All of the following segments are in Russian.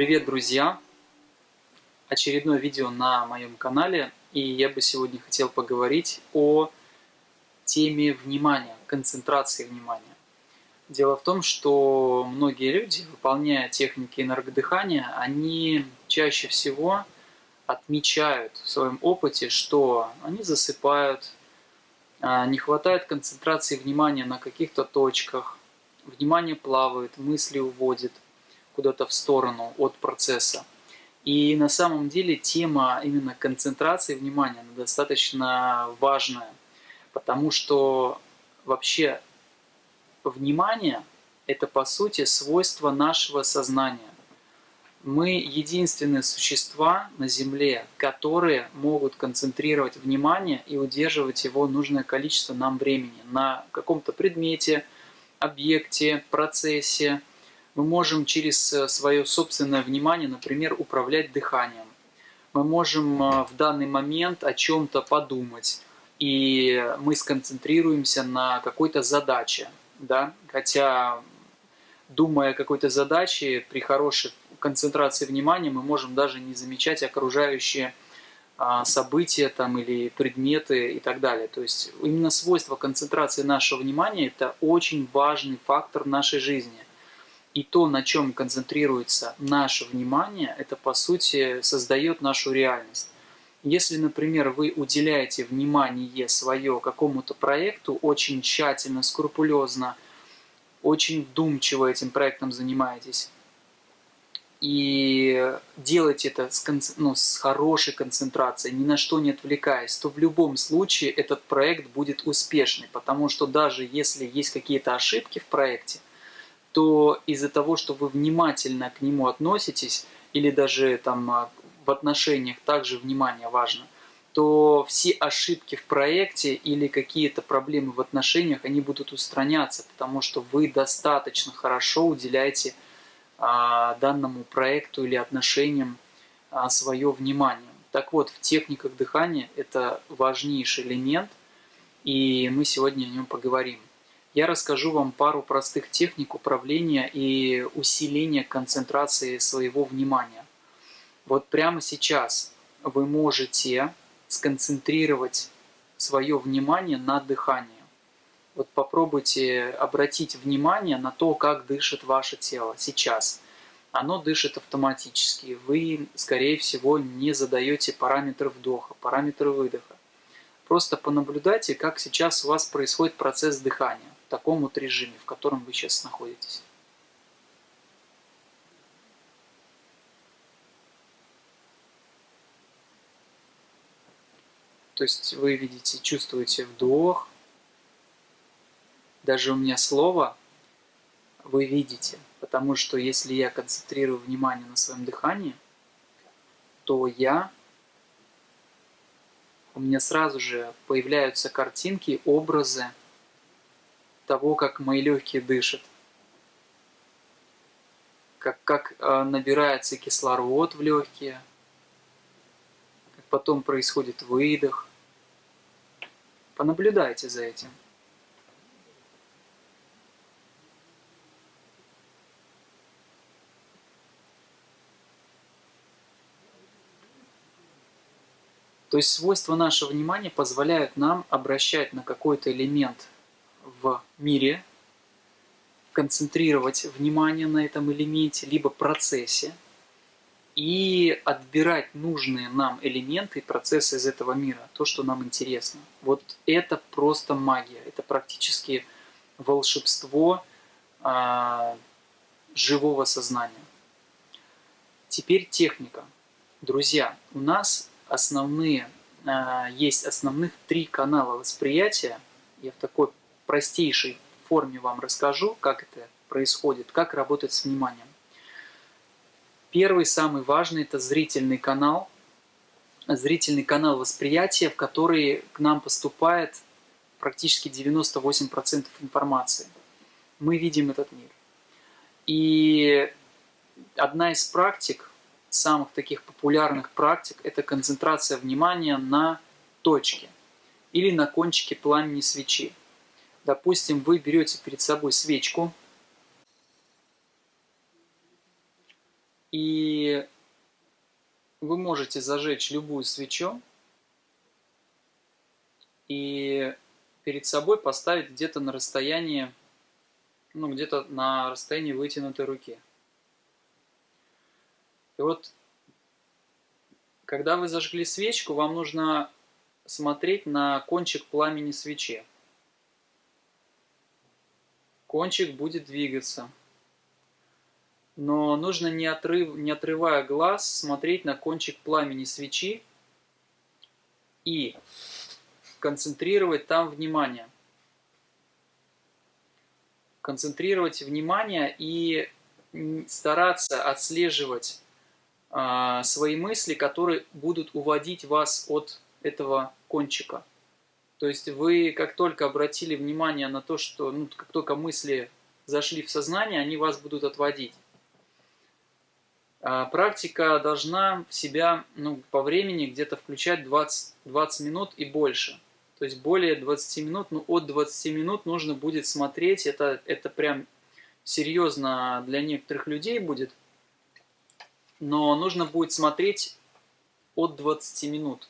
Привет, друзья! Очередное видео на моем канале, и я бы сегодня хотел поговорить о теме внимания, концентрации внимания. Дело в том, что многие люди, выполняя техники энергодыхания, они чаще всего отмечают в своем опыте, что они засыпают, а, не хватает концентрации внимания на каких-то точках, внимание плавает, мысли уводит – куда-то в сторону от процесса. И на самом деле тема именно концентрации внимания достаточно важная, потому что вообще внимание – это по сути свойство нашего сознания. Мы единственные существа на Земле, которые могут концентрировать внимание и удерживать его нужное количество нам времени на каком-то предмете, объекте, процессе, мы можем через э, свое собственное внимание, например, управлять дыханием. Мы можем э, в данный момент о чем-то подумать, и мы сконцентрируемся на какой-то задаче. Да? Хотя, думая о какой-то задаче, при хорошей концентрации внимания мы можем даже не замечать окружающие а, события там, или предметы и так далее. То есть именно свойство концентрации нашего внимания – это очень важный фактор нашей жизни – и то, на чем концентрируется наше внимание, это по сути создает нашу реальность. Если, например, вы уделяете внимание свое какому-то проекту, очень тщательно, скрупулезно, очень вдумчиво этим проектом занимаетесь, и делаете это с, ну, с хорошей концентрацией, ни на что не отвлекаясь, то в любом случае этот проект будет успешный, потому что даже если есть какие-то ошибки в проекте, то из-за того, что вы внимательно к нему относитесь, или даже там а, в отношениях также внимание важно, то все ошибки в проекте или какие-то проблемы в отношениях, они будут устраняться, потому что вы достаточно хорошо уделяете а, данному проекту или отношениям а, свое внимание. Так вот, в техниках дыхания это важнейший элемент, и мы сегодня о нем поговорим я расскажу вам пару простых техник управления и усиления концентрации своего внимания. Вот прямо сейчас вы можете сконцентрировать свое внимание на дыхании. Вот попробуйте обратить внимание на то, как дышит ваше тело сейчас. Оно дышит автоматически. Вы, скорее всего, не задаете параметры вдоха, параметры выдоха. Просто понаблюдайте, как сейчас у вас происходит процесс дыхания таком вот режиме, в котором вы сейчас находитесь. То есть вы видите, чувствуете вдох. Даже у меня слово вы видите, потому что если я концентрирую внимание на своем дыхании, то я у меня сразу же появляются картинки, образы, того, как мои легкие дышат, как, как э, набирается кислород в легкие, как потом происходит выдох. Понаблюдайте за этим. То есть свойства нашего внимания позволяют нам обращать на какой-то элемент в мире, концентрировать внимание на этом элементе, либо процессе, и отбирать нужные нам элементы и процессы из этого мира, то, что нам интересно. Вот это просто магия, это практически волшебство э, живого сознания. Теперь техника. Друзья, у нас основные, э, есть основных три канала восприятия. Я в такой простейшей форме вам расскажу, как это происходит, как работать с вниманием. Первый, самый важный, это зрительный канал. Зрительный канал восприятия, в который к нам поступает практически 98% информации. Мы видим этот мир. И одна из практик, самых таких популярных практик, это концентрация внимания на точке или на кончике пламени свечи. Допустим, вы берете перед собой свечку, И вы можете зажечь любую свечу и перед собой поставить где-то на расстоянии, ну где-то на расстоянии вытянутой руки. И вот, когда вы зажгли свечку, вам нужно смотреть на кончик пламени свечи. Кончик будет двигаться. Но нужно, не, отрыв, не отрывая глаз, смотреть на кончик пламени свечи и концентрировать там внимание. Концентрировать внимание и стараться отслеживать э, свои мысли, которые будут уводить вас от этого кончика. То есть вы как только обратили внимание на то, что ну, как только мысли зашли в сознание, они вас будут отводить. А практика должна в себя ну, по времени где-то включать 20, 20 минут и больше. То есть более 20 минут, ну от 20 минут нужно будет смотреть, это, это прям серьезно для некоторых людей будет, но нужно будет смотреть от 20 минут.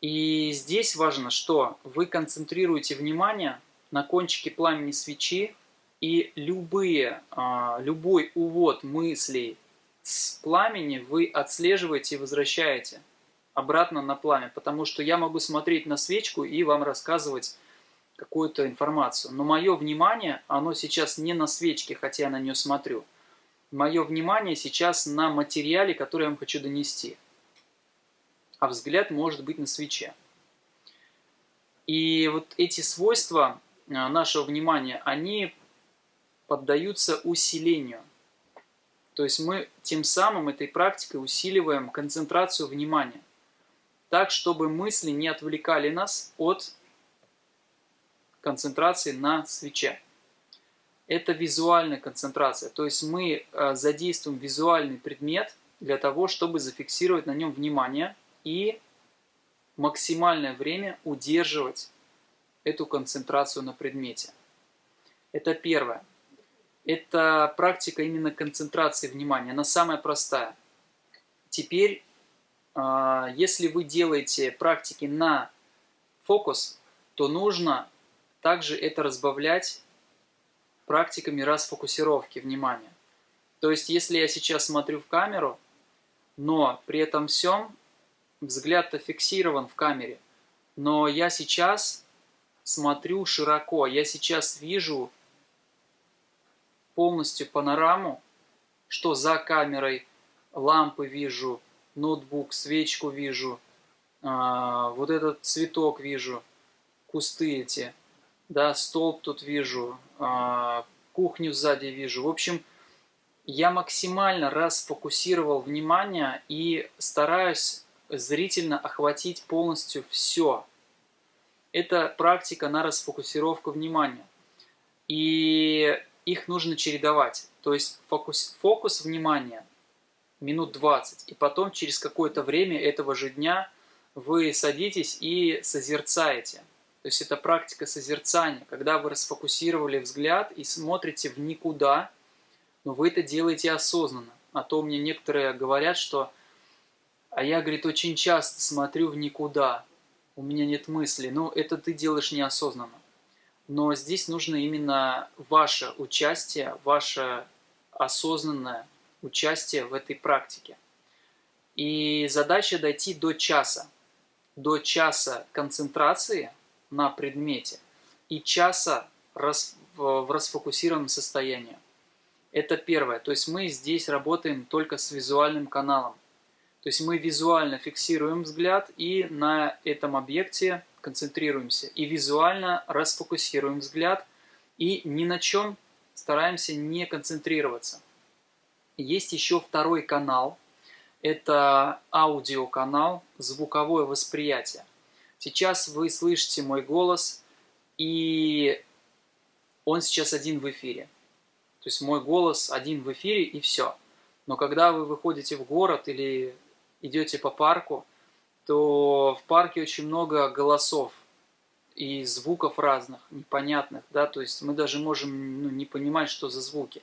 И здесь важно, что вы концентрируете внимание на кончике пламени свечи, и любые, а, любой увод мыслей с пламени вы отслеживаете и возвращаете обратно на пламя, потому что я могу смотреть на свечку и вам рассказывать какую-то информацию. Но мое внимание, оно сейчас не на свечке, хотя я на нее смотрю. Мое внимание сейчас на материале, который я вам хочу донести. А взгляд может быть на свече. И вот эти свойства а, нашего внимания, они поддаются усилению. То есть мы тем самым этой практикой усиливаем концентрацию внимания. Так, чтобы мысли не отвлекали нас от концентрации на свече. Это визуальная концентрация. То есть мы э, задействуем визуальный предмет для того, чтобы зафиксировать на нем внимание и максимальное время удерживать эту концентрацию на предмете. Это первое это практика именно концентрации внимания. Она самая простая. Теперь, а, если вы делаете практики на фокус, то нужно также это разбавлять практиками расфокусировки внимания. То есть, если я сейчас смотрю в камеру, но при этом всем взгляд-то фиксирован в камере, но я сейчас смотрю широко, я сейчас вижу полностью панораму, что за камерой лампы вижу, ноутбук, свечку вижу, а, вот этот цветок вижу, кусты эти, да, столб тут вижу, а, кухню сзади вижу. В общем, я максимально расфокусировал внимание и стараюсь зрительно охватить полностью все. Это практика на расфокусировку внимания. И их нужно чередовать. То есть фокус, фокус внимания минут 20, и потом через какое-то время этого же дня вы садитесь и созерцаете. То есть это практика созерцания, когда вы расфокусировали взгляд и смотрите в никуда, но вы это делаете осознанно. А то мне некоторые говорят, что а я, говорит, очень часто смотрю в никуда, у меня нет мысли. Ну, это ты делаешь неосознанно но здесь нужно именно ваше участие, ваше осознанное участие в этой практике. И задача дойти до часа, до часа концентрации на предмете и часа в расфокусированном состоянии. Это первое. То есть мы здесь работаем только с визуальным каналом. То есть мы визуально фиксируем взгляд и на этом объекте концентрируемся и визуально расфокусируем взгляд и ни на чем стараемся не концентрироваться. Есть еще второй канал, это аудиоканал, звуковое восприятие. Сейчас вы слышите мой голос, и он сейчас один в эфире. То есть мой голос один в эфире, и все. Но когда вы выходите в город или идете по парку, то в парке очень много голосов и звуков разных, непонятных, да, то есть мы даже можем ну, не понимать, что за звуки.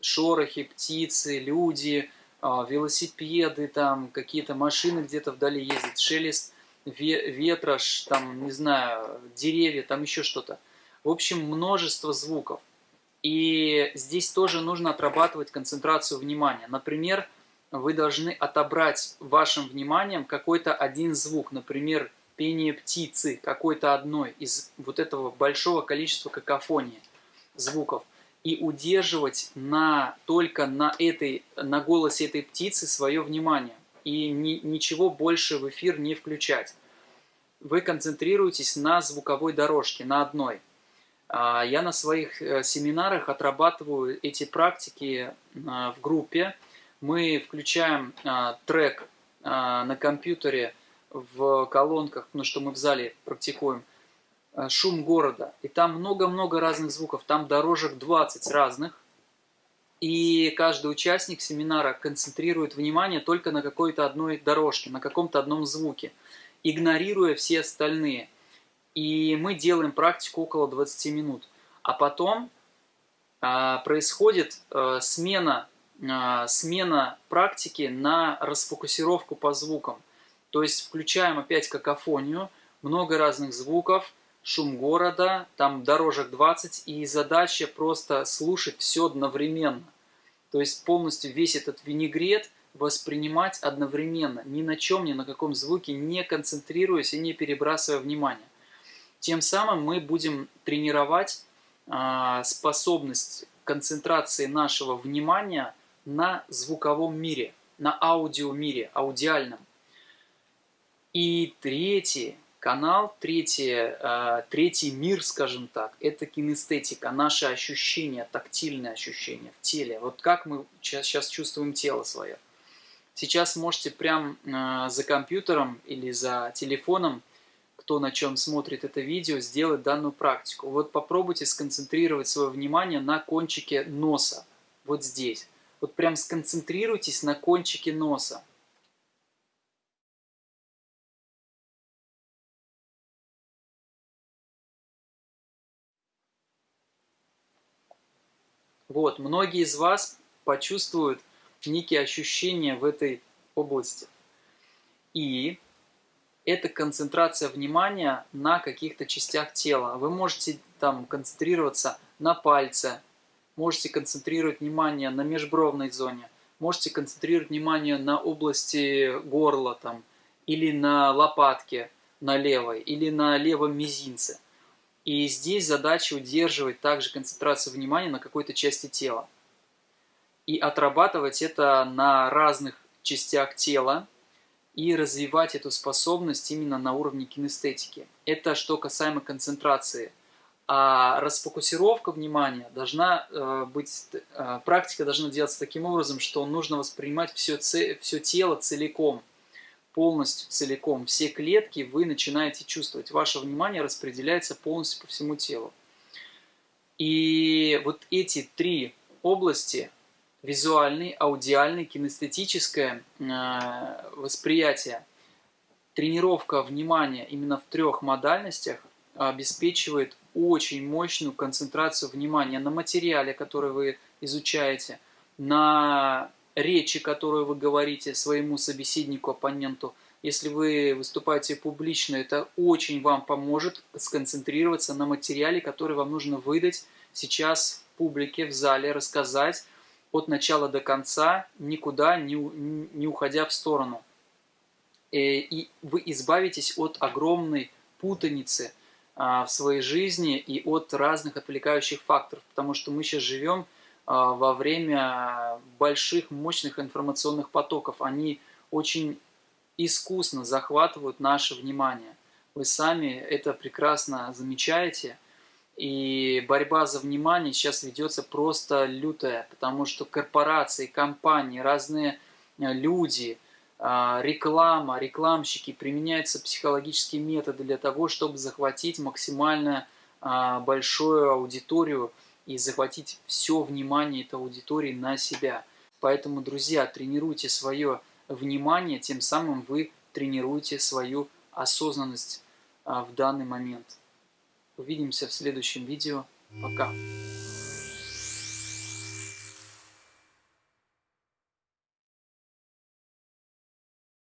шорохи, птицы, люди, а, велосипеды, там какие-то машины где-то вдали ездят, шелест ветра, там, не знаю, деревья, там еще что-то. В общем, множество звуков. И здесь тоже нужно отрабатывать концентрацию внимания. Например, вы должны отобрать вашим вниманием какой-то один звук, например, пение птицы, какой-то одной из вот этого большого количества какофонии звуков, и удерживать на, только на, этой, на голосе этой птицы свое внимание, и ни, ничего больше в эфир не включать. Вы концентрируетесь на звуковой дорожке, на одной. А, я на своих э, семинарах отрабатываю эти практики а, в группе, мы включаем а, трек а, на компьютере в колонках, ну что мы в зале практикуем, а, шум города. И там много-много разных звуков, там дорожек 20 разных. И каждый участник семинара концентрирует внимание только на какой-то одной дорожке, на каком-то одном звуке, игнорируя все остальные. И мы делаем практику около 20 минут. А потом а, происходит а, смена смена практики на расфокусировку по звукам. То есть включаем опять какофонию, много разных звуков, шум города, там дорожек 20, и задача просто слушать все одновременно. То есть полностью весь этот винегрет воспринимать одновременно, ни на чем, ни на каком звуке не концентрируясь и не перебрасывая внимание. Тем самым мы будем тренировать э, способность концентрации нашего внимания – на звуковом мире, на аудиомире, аудиальном. И третий канал, третий, э, третий мир, скажем так, это кинестетика, наши ощущения, тактильные ощущения в теле. Вот как мы сейчас, чувствуем тело свое. Сейчас можете прям э, за компьютером или за телефоном, кто на чем смотрит это видео, сделать данную практику. Вот попробуйте сконцентрировать свое внимание на кончике носа, вот здесь. Вот прям сконцентрируйтесь на кончике носа. Вот, многие из вас почувствуют некие ощущения в этой области. И это концентрация внимания на каких-то частях тела. Вы можете там концентрироваться на пальце, можете концентрировать внимание на межбровной зоне, можете концентрировать внимание на области горла там, или на лопатке на левой, или на левом мизинце. И здесь задача удерживать также концентрацию внимания на какой-то части тела. И отрабатывать это на разных частях тела, и развивать эту способность именно на уровне кинестетики. Это что касаемо концентрации – а расфокусировка внимания должна э, быть, э, практика должна делаться таким образом, что нужно воспринимать все, все тело целиком, полностью целиком. Все клетки вы начинаете чувствовать. Ваше внимание распределяется полностью по всему телу. И вот эти три области, визуальный, аудиальный, кинестетическое э, восприятие, тренировка внимания именно в трех модальностях обеспечивает очень мощную концентрацию внимания на материале, который вы изучаете, на речи, которую вы говорите своему собеседнику, оппоненту. Если вы выступаете публично, это очень вам поможет сконцентрироваться на материале, который вам нужно выдать сейчас в публике, в зале, рассказать от начала до конца, никуда не, не уходя в сторону. Э, и вы избавитесь от огромной путаницы – в своей жизни и от разных отвлекающих факторов, потому что мы сейчас живем а, во время больших, мощных информационных потоков. Они очень искусно захватывают наше внимание. Вы сами это прекрасно замечаете. И борьба за внимание сейчас ведется просто лютая, потому что корпорации, компании, разные люди – а, реклама, рекламщики, применяются психологические методы для того, чтобы захватить максимально а, большую аудиторию и захватить все внимание этой аудитории на себя. Поэтому, друзья, тренируйте свое внимание, тем самым вы тренируете свою осознанность а, в данный момент. Увидимся в следующем видео. Пока!